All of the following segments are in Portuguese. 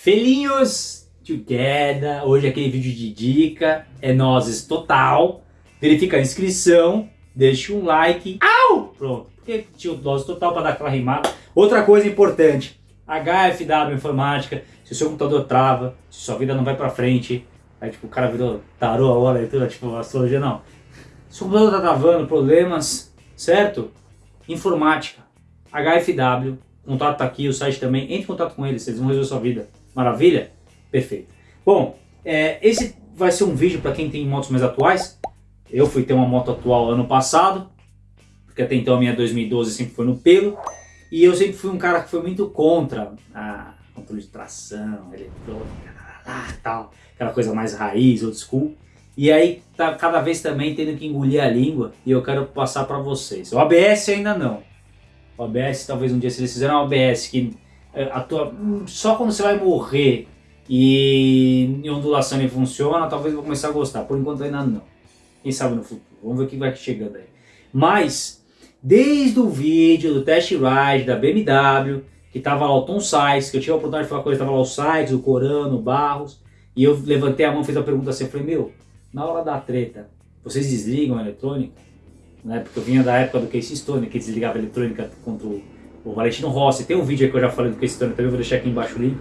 Felinhos together, hoje é aquele vídeo de dica, é nozes total, verifica a inscrição, deixa um like, au! Pronto, porque tinha o total para dar aquela rimada. Outra coisa importante, HFW Informática, se o seu computador trava, se sua vida não vai para frente, aí tipo o cara virou tarô a hora e tudo, tipo astrologia, não. Se o computador tá travando, problemas, certo? Informática, HFW, contato tá aqui, o site também, entre em contato com eles, eles vão resolver sua vida. Maravilha? Perfeito. Bom, é, esse vai ser um vídeo para quem tem motos mais atuais. Eu fui ter uma moto atual ano passado, porque até então a minha 2012 sempre foi no pelo. E eu sempre fui um cara que foi muito contra a controle de tração, eletrônica, tal, aquela coisa mais raiz, old school. E aí tá cada vez também tendo que engolir a língua e eu quero passar para vocês. O ABS ainda não. O ABS talvez um dia se eles fizeram um ABS que é, atua, só quando você vai morrer e em ondulação ele funciona, talvez eu vou começar a gostar. Por enquanto ainda não. Quem sabe no futuro. Vamos ver o que vai chegando aí. Mas, desde o vídeo do test ride da BMW, que tava lá o Tom Sykes, que eu tive a oportunidade de falar com ele, tava lá o Sykes, o Corano, o Barros, e eu levantei a mão e fiz a pergunta assim, eu falei, meu, na hora da treta, vocês desligam a eletrônica? Né? Porque eu vinha da época do Casey Stone, que desligava a eletrônica contra o o Valentino Rossi, tem um vídeo aí que eu já falei do Questão, também vou deixar aqui embaixo o link.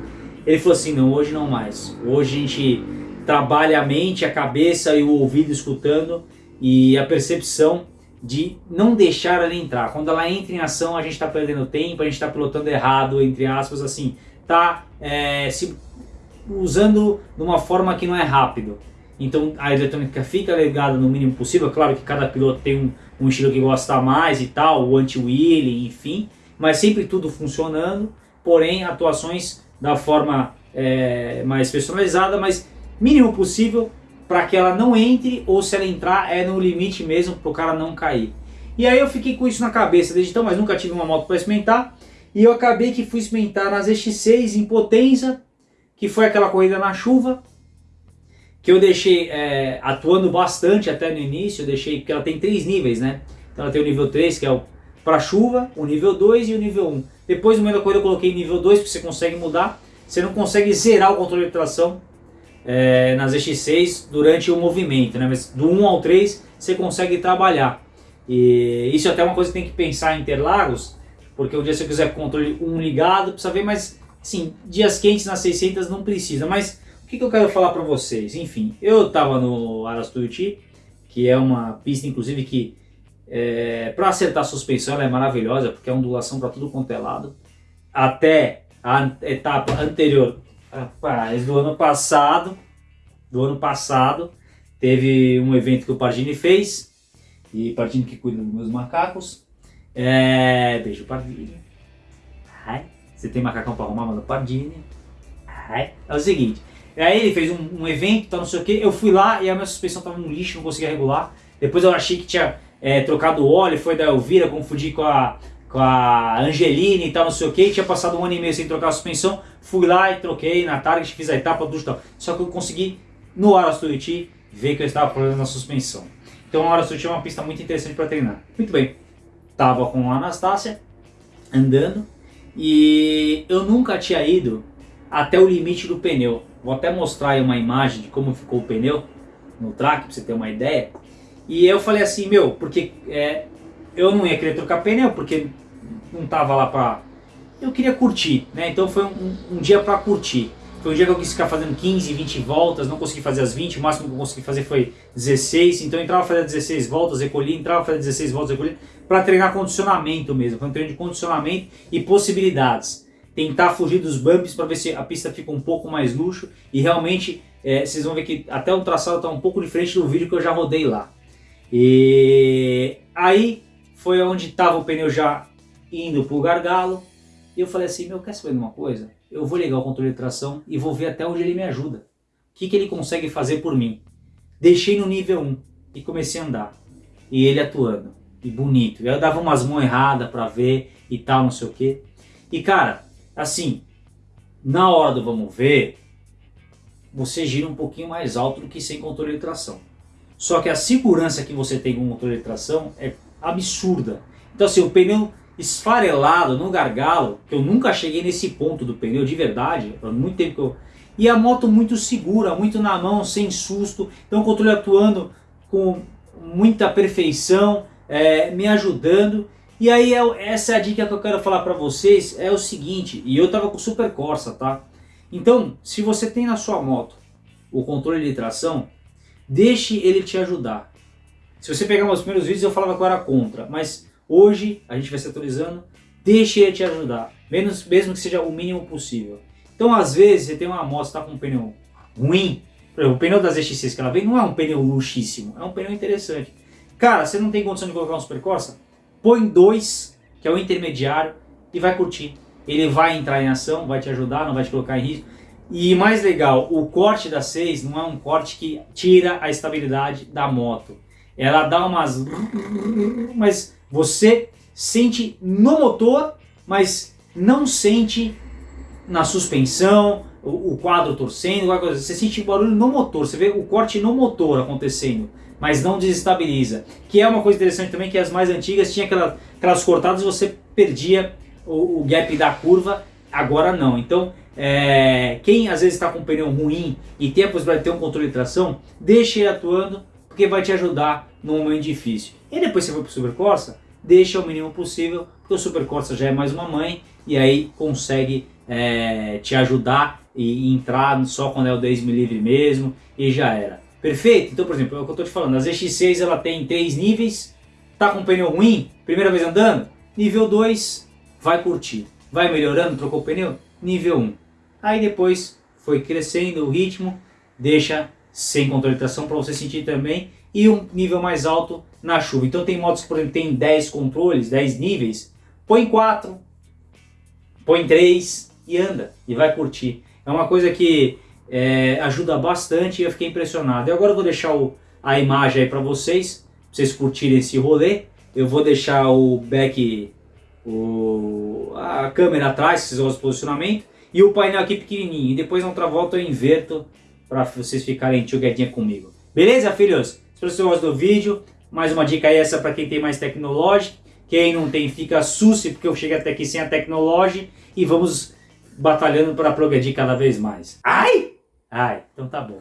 Ele falou assim, não, hoje não mais. Hoje a gente trabalha a mente, a cabeça e o ouvido escutando e a percepção de não deixar ela entrar. Quando ela entra em ação, a gente está perdendo tempo, a gente está pilotando errado, entre aspas, assim, tá é, se usando de uma forma que não é rápido. Então a eletrônica fica ligada no mínimo possível, claro que cada piloto tem um, um estilo que gosta mais e tal, o anti-wheeling, enfim, mas sempre tudo funcionando, porém atuações da forma é, mais personalizada, mas mínimo possível para que ela não entre ou se ela entrar é no limite mesmo para o cara não cair. E aí eu fiquei com isso na cabeça desde então, mas nunca tive uma moto para experimentar. E eu acabei que fui experimentar nas X6 em Potenza, que foi aquela corrida na chuva, que eu deixei é, atuando bastante até no início, eu deixei, porque ela tem três níveis, né? Então ela tem o nível 3, que é o para chuva, o nível 2 e o nível 1. Depois no meio da corrida eu coloquei nível 2, porque você consegue mudar. Você não consegue zerar o controle de tração é, nas X6 durante o movimento, né? mas do 1 ao 3 você consegue trabalhar. E isso é até uma coisa que tem que pensar em Interlagos, porque um dia se eu quiser controle 1 ligado, precisa ver, mas sim, dias quentes nas 600 não precisa. Mas o que, que eu quero falar para vocês? Enfim, eu estava no Aras Tuiuti, que é uma pista inclusive que é, para acertar a suspensão ela é maravilhosa, porque é ondulação para tudo quanto é lado. Até a etapa anterior, rapaz, do ano passado, do ano passado, teve um evento que o Pardini fez, e Pardini que cuida dos meus macacos. É, beijo Pardini. Ai, você tem macacão para arrumar, manda Pardini. Ai, é o seguinte, aí ele fez um, um evento, tá, não sei o que, eu fui lá e a minha suspensão estava no lixo, não conseguia regular. Depois eu achei que tinha é, trocado óleo, foi da Elvira, confundi com a, com a Angelina e tal, não sei o que, tinha passado um ano e meio sem trocar a suspensão, fui lá e troquei na Target, fiz a etapa do tal. Só que eu consegui, no Aras Tuiuti, ver que eu estava com problema na suspensão. Então o Aras Tuiuti é uma pista muito interessante para treinar. Muito bem, tava com a Anastácia, andando, e eu nunca tinha ido até o limite do pneu. Vou até mostrar aí uma imagem de como ficou o pneu no track, para você ter uma ideia. E eu falei assim, meu, porque é, eu não ia querer trocar pneu, porque não tava lá pra... Eu queria curtir, né? Então foi um, um dia pra curtir. Foi um dia que eu quis ficar fazendo 15, 20 voltas, não consegui fazer as 20, o máximo que eu consegui fazer foi 16, então eu entrava fazer 16 voltas, recolhi, entrava fazer 16 voltas, recolhi, para treinar condicionamento mesmo, foi um treino de condicionamento e possibilidades. Tentar fugir dos bumps para ver se a pista fica um pouco mais luxo e realmente é, vocês vão ver que até o traçado está um pouco diferente do vídeo que eu já rodei lá. E aí foi onde estava o pneu já indo para o gargalo. E eu falei assim, meu, quer saber de uma coisa? Eu vou ligar o controle de tração e vou ver até onde ele me ajuda. O que, que ele consegue fazer por mim? Deixei no nível 1 e comecei a andar. E ele atuando. E bonito. Eu dava umas mãos erradas para ver e tal, não sei o que. E cara, assim, na hora do vamos ver, você gira um pouquinho mais alto do que sem controle de tração. Só que a segurança que você tem com o motor de tração é absurda. Então assim, o pneu esfarelado no gargalo, que eu nunca cheguei nesse ponto do pneu de verdade, há muito tempo que eu... E a moto muito segura, muito na mão, sem susto, então o controle atuando com muita perfeição, é, me ajudando. E aí é, essa é a dica que eu quero falar para vocês, é o seguinte, e eu tava com Super Corsa, tá? Então, se você tem na sua moto o controle de tração, deixe ele te ajudar. Se você pegar meus primeiros vídeos eu falava que eu era contra, mas hoje a gente vai se atualizando, deixe ele te ajudar, menos, mesmo que seja o mínimo possível. Então às vezes você tem uma moto, está com um pneu ruim, exemplo, o pneu das ZX6 que ela vem não é um pneu luxíssimo, é um pneu interessante. Cara, você não tem condição de colocar um Super Corsa? Põe dois, que é o intermediário, e vai curtir. Ele vai entrar em ação, vai te ajudar, não vai te colocar em risco. E mais legal, o corte da 6 não é um corte que tira a estabilidade da moto. Ela dá umas... Mas você sente no motor, mas não sente na suspensão, o, quadro torcendo, coisa. você sente barulho no motor, você vê o corte no motor acontecendo, mas não desestabiliza. Que é uma coisa interessante também, que as mais antigas tinha aquela, aquelas cortadas e você perdia o, o, gap da curva, agora não. Então, é, quem às vezes está com um pneu ruim e tem a possibilidade de ter um controle de tração, deixe ele atuando, porque vai te ajudar num momento difícil. E depois você for para o Super Corsa, deixa o mínimo possível, porque o Super Corsa já é mais uma mãe, e aí consegue é, te ajudar e entrar só quando é o 10 livre mesmo e já era. Perfeito? Então, por exemplo, é o que eu estou te falando, a ZX6 ela tem três níveis, tá com pneu ruim, primeira vez andando, nível 2 vai curtir, vai melhorando, trocou o pneu, nível 1. Aí depois foi crescendo o ritmo, deixa sem controle de tração para você sentir também e um nível mais alto na chuva. Então tem motos que por exemplo tem 10 controles, 10 níveis, põe 4, põe 3 e anda e vai curtir. É uma coisa que é, ajuda bastante e eu fiquei impressionado. E agora eu vou deixar o, a imagem aí para vocês, pra vocês curtirem esse rolê. Eu vou deixar o back, o, a câmera atrás, vocês vão o posicionamento, e o painel aqui pequenininho. E depois na outra volta eu inverto para vocês ficarem tchuguedinha comigo. Beleza, filhos? Espero que vocês gostem do vídeo. Mais uma dica aí essa para quem tem mais tecnologia. Quem não tem, fica susse, porque eu cheguei até aqui sem a tecnologia. E vamos batalhando para progredir cada vez mais. Ai! Ai, então tá bom.